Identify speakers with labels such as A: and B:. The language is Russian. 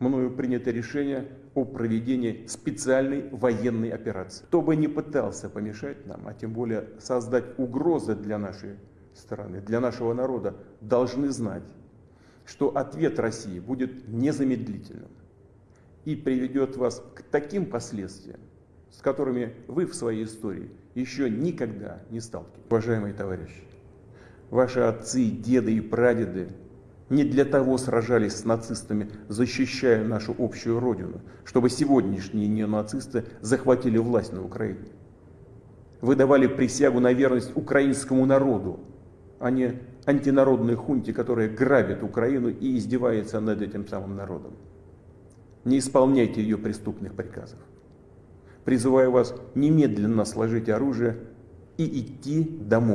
A: мною принято решение о проведении специальной военной операции. Кто бы не пытался помешать нам, а тем более создать угрозы для нашей страны, для нашего народа, должны знать, что ответ России будет незамедлительным и приведет вас к таким последствиям, с которыми вы в своей истории еще никогда не сталкивались. Уважаемые товарищи, ваши отцы, деды и прадеды не для того сражались с нацистами, защищая нашу общую родину, чтобы сегодняшние неонацисты захватили власть на Украине. Вы давали присягу на верность украинскому народу, а не антинародной хунте, которая грабит Украину и издевается над этим самым народом. Не исполняйте ее преступных приказов. Призываю вас немедленно сложить оружие и идти домой.